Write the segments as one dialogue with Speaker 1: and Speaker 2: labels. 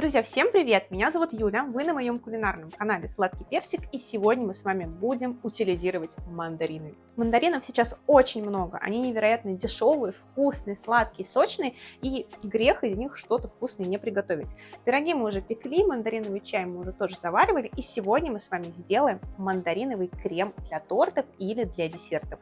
Speaker 1: Друзья, всем привет! Меня зовут Юля, вы на моем кулинарном канале Сладкий Персик, и сегодня мы с вами будем утилизировать мандарины. Мандаринов сейчас очень много, они невероятно дешевые, вкусные, сладкие, сочные, и грех из них что-то вкусное не приготовить. Пироги мы уже пекли, мандариновый чай мы уже тоже заваривали, и сегодня мы с вами сделаем мандариновый крем для тортов или для десертов.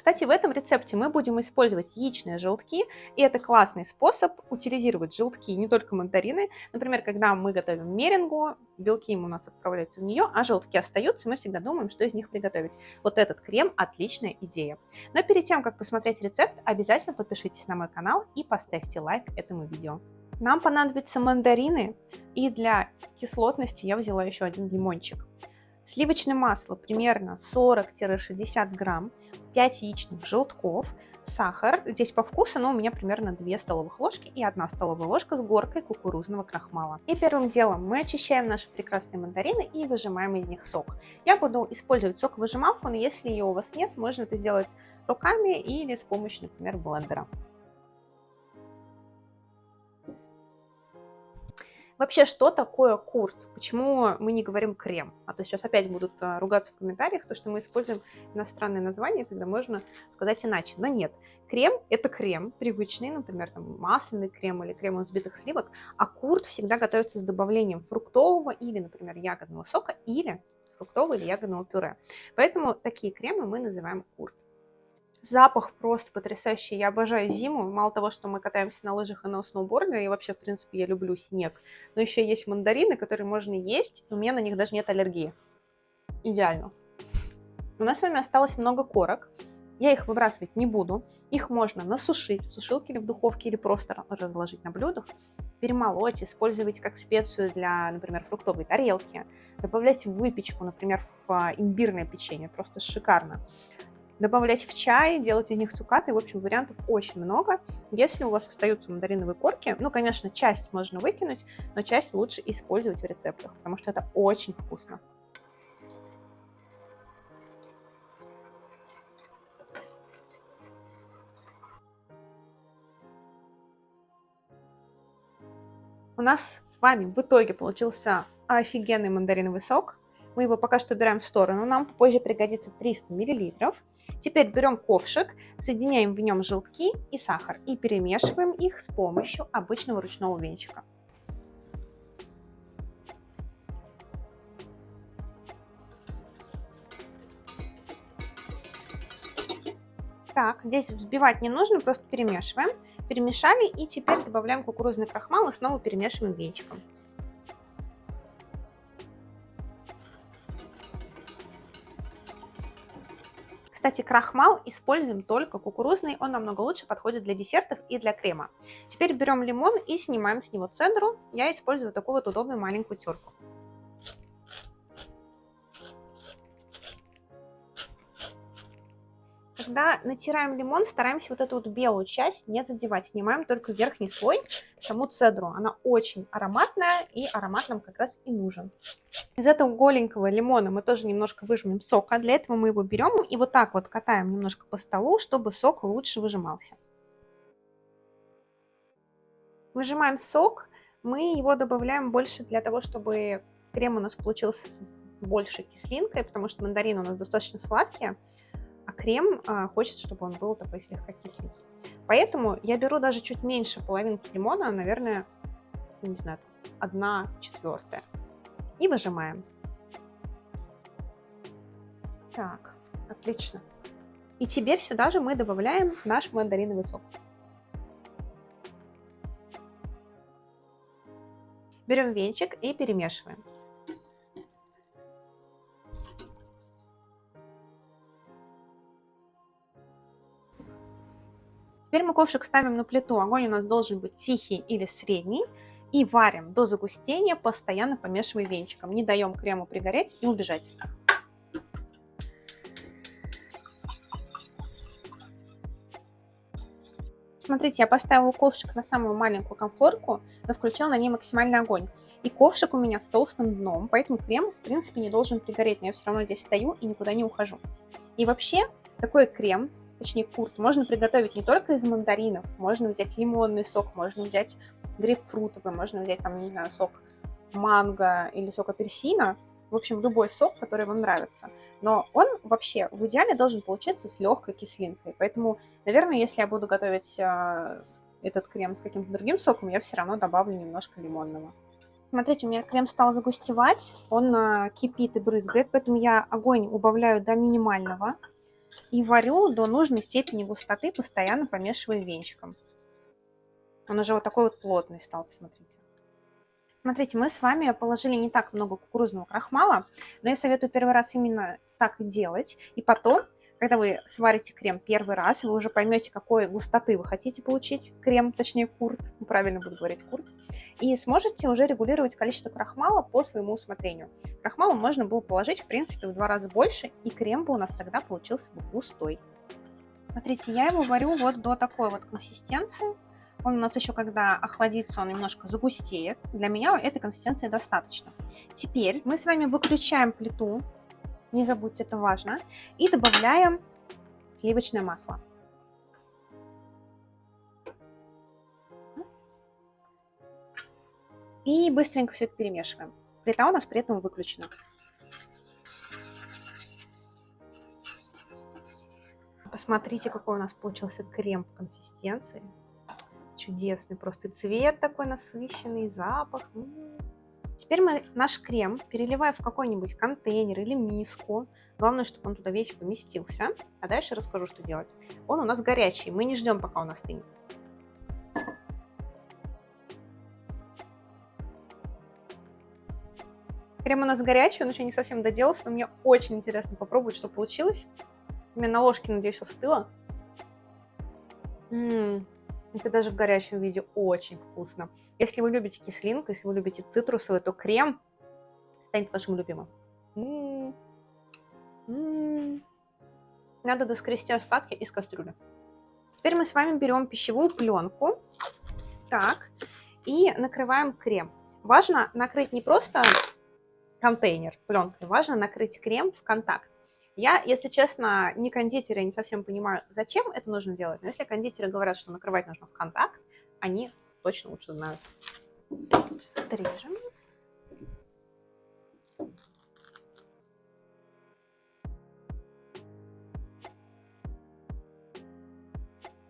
Speaker 1: Кстати, в этом рецепте мы будем использовать яичные желтки, и это классный способ утилизировать желтки, не только мандарины. Например, когда мы готовим мерингу, белки у нас отправляются в нее, а желтки остаются, мы всегда думаем, что из них приготовить. Вот этот крем – отличная идея. Но перед тем, как посмотреть рецепт, обязательно подпишитесь на мой канал и поставьте лайк этому видео. Нам понадобятся мандарины, и для кислотности я взяла еще один лимончик. Сливочное масло примерно 40-60 грамм, 5 яичных желтков, сахар, здесь по вкусу, но у меня примерно 2 столовых ложки и 1 столовая ложка с горкой кукурузного крахмала. И первым делом мы очищаем наши прекрасные мандарины и выжимаем из них сок. Я буду использовать соковыжималку, но если ее у вас нет, можно это сделать руками или с помощью, например, блендера. Вообще, что такое курт? Почему мы не говорим крем? А то сейчас опять будут а, ругаться в комментариях, то, что мы используем иностранные названия, когда можно сказать иначе. Но нет, крем – это крем привычный, например, там, масляный крем или крем из взбитых сливок, а курт всегда готовится с добавлением фруктового или, например, ягодного сока или фруктового или ягодного пюре. Поэтому такие кремы мы называем курт. Запах просто потрясающий. Я обожаю зиму. Мало того, что мы катаемся на лыжах и на сноуборде, и вообще, в принципе, я люблю снег. Но еще есть мандарины, которые можно есть, и у меня на них даже нет аллергии. Идеально. У нас с вами осталось много корок. Я их выбрасывать не буду. Их можно насушить в сушилке или в духовке, или просто разложить на блюдах, перемолоть, использовать как специю для, например, фруктовой тарелки, добавлять в выпечку, например, в а, имбирное печенье. Просто шикарно добавлять в чай, делать из них цукаты. В общем, вариантов очень много. Если у вас остаются мандариновые корки, ну, конечно, часть можно выкинуть, но часть лучше использовать в рецептах, потому что это очень вкусно. У нас с вами в итоге получился офигенный мандариновый сок. Мы его пока что убираем в сторону, нам позже пригодится 300 миллилитров. Теперь берем ковшик, соединяем в нем желтки и сахар и перемешиваем их с помощью обычного ручного венчика. Так, здесь взбивать не нужно, просто перемешиваем. Перемешали и теперь добавляем кукурузный крахмал и снова перемешиваем венчиком. Кстати, крахмал используем только кукурузный, он намного лучше подходит для десертов и для крема. Теперь берем лимон и снимаем с него цедру. Я использую такую вот удобную маленькую терку. Когда натираем лимон, стараемся вот эту вот белую часть не задевать. Снимаем только верхний слой, саму цедру. Она очень ароматная, и аромат нам как раз и нужен. Из этого голенького лимона мы тоже немножко выжмем сока. Для этого мы его берем и вот так вот катаем немножко по столу, чтобы сок лучше выжимался. Выжимаем сок, мы его добавляем больше для того, чтобы крем у нас получился больше кислинкой, потому что мандарины у нас достаточно сладкие крем а, хочется, чтобы он был такой слегка кисленький. Поэтому я беру даже чуть меньше половинки лимона, наверное, не знаю, одна четвертая. И выжимаем. Так, отлично. И теперь сюда же мы добавляем наш мандариновый сок. Берем венчик и перемешиваем. Теперь мы ковшик ставим на плиту. Огонь у нас должен быть тихий или средний. И варим до загустения, постоянно помешивая венчиком. Не даем крему пригореть и убежать. Смотрите, я поставила ковшик на самую маленькую комфорку, но включила на ней максимальный огонь. И ковшик у меня с толстым дном, поэтому крем, в принципе, не должен пригореть, но я все равно здесь стою и никуда не ухожу. И вообще, такой крем точнее курт, можно приготовить не только из мандаринов, можно взять лимонный сок, можно взять грейпфрутовый, можно взять там, не знаю, сок манго или сок апельсина, в общем, любой сок, который вам нравится. Но он вообще в идеале должен получиться с легкой кислинкой. Поэтому, наверное, если я буду готовить э, этот крем с каким-то другим соком, я все равно добавлю немножко лимонного. Смотрите, у меня крем стал загустевать, он э, кипит и брызгает, поэтому я огонь убавляю до минимального и варю до нужной степени густоты, постоянно помешивая венчиком. Он уже вот такой вот плотный стал, посмотрите. Смотрите, мы с вами положили не так много кукурузного крахмала, но я советую первый раз именно так делать. И потом, когда вы сварите крем первый раз, вы уже поймете, какой густоты вы хотите получить крем, точнее курт, правильно буду говорить курт, и сможете уже регулировать количество крахмала по своему усмотрению. Крахмала можно было положить, в принципе, в два раза больше, и крем бы у нас тогда получился бы густой. Смотрите, я его варю вот до такой вот консистенции. Он у нас еще, когда охладится, он немножко загустеет. Для меня этой консистенции достаточно. Теперь мы с вами выключаем плиту, не забудьте, это важно, и добавляем сливочное масло. И быстренько все это перемешиваем. Плита у нас при этом выключена. Посмотрите, какой у нас получился крем в консистенции чудесный просто цвет такой насыщенный, запах. Теперь мы наш крем переливаем в какой-нибудь контейнер или миску. Главное, чтобы он туда весь поместился. А дальше расскажу, что делать. Он у нас горячий, мы не ждем, пока он остынет. Крем у нас горячий, он еще не совсем доделался, но мне очень интересно попробовать, что получилось. У меня на ложке, надеюсь, остыло. М это даже в горячем виде очень вкусно. Если вы любите кислинку, если вы любите цитрусовый, то крем станет вашим любимым. М -м -м. Надо доскрести остатки из кастрюли. Теперь мы с вами берем пищевую пленку. Так. И накрываем крем. Важно накрыть не просто контейнер пленкой, важно накрыть крем в контакт. Я, если честно, не кондитер, я не совсем понимаю, зачем это нужно делать. Но если кондитеры говорят, что накрывать нужно в контакт, они точно лучше знают. Отрежем.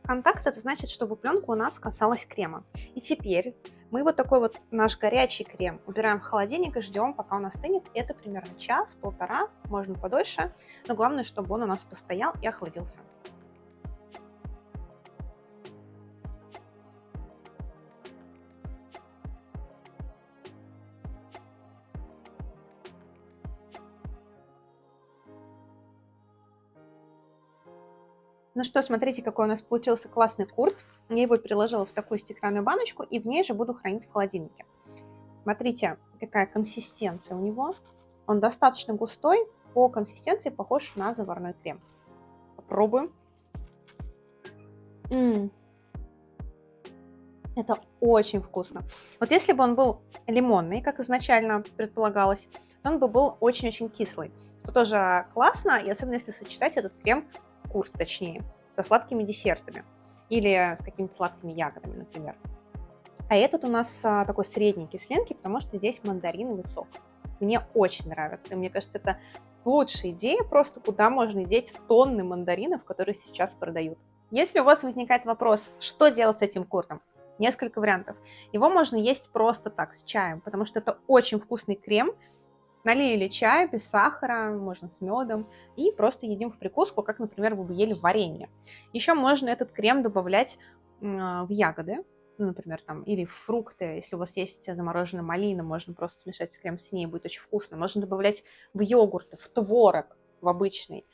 Speaker 1: Контакт это значит, чтобы пленка у нас касалась крема. И теперь мы вот такой вот наш горячий крем убираем в холодильник и ждем, пока он остынет. Это примерно час-полтора, можно подольше, но главное, чтобы он у нас постоял и охладился. Ну что, смотрите, какой у нас получился классный курт. Я его переложила в такую стеклянную баночку и в ней же буду хранить в холодильнике. Смотрите, какая консистенция у него. Он достаточно густой, по консистенции похож на заварной крем. Попробуем. М -м. Это очень вкусно. Вот если бы он был лимонный, как изначально предполагалось, то он бы был очень-очень кислый. Что тоже классно, и особенно если сочетать этот крем курс, точнее, со сладкими десертами или с какими-то сладкими ягодами, например. А этот у нас а, такой средней кислинки, потому что здесь мандариновый сок. Мне очень нравится. И мне кажется, это лучшая идея, просто куда можно деть тонны мандаринов, которые сейчас продают. Если у вас возникает вопрос, что делать с этим куртом, несколько вариантов. Его можно есть просто так, с чаем, потому что это очень вкусный крем, Налили чай без сахара, можно с медом, и просто едим в прикуску, как, например, вы бы ели варенье. Еще можно этот крем добавлять в ягоды, ну, например, там, или фрукты, если у вас есть замороженная малина, можно просто смешать крем с ней, будет очень вкусно. Можно добавлять в йогурт, в творог, в обычный.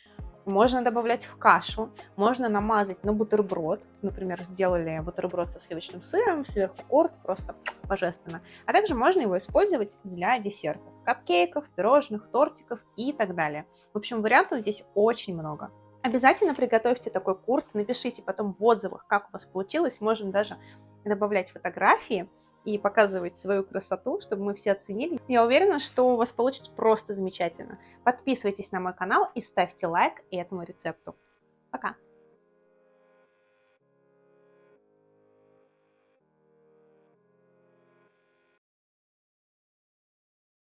Speaker 1: Можно добавлять в кашу, можно намазать на бутерброд. Например, сделали бутерброд со сливочным сыром, сверху корт, просто божественно. А также можно его использовать для десертов, капкейков, пирожных, тортиков и так далее. В общем, вариантов здесь очень много. Обязательно приготовьте такой курт, напишите потом в отзывах, как у вас получилось. Можем даже добавлять фотографии и показывать свою красоту, чтобы мы все оценили. Я уверена, что у вас получится просто замечательно. Подписывайтесь на мой канал и ставьте лайк этому рецепту. Пока!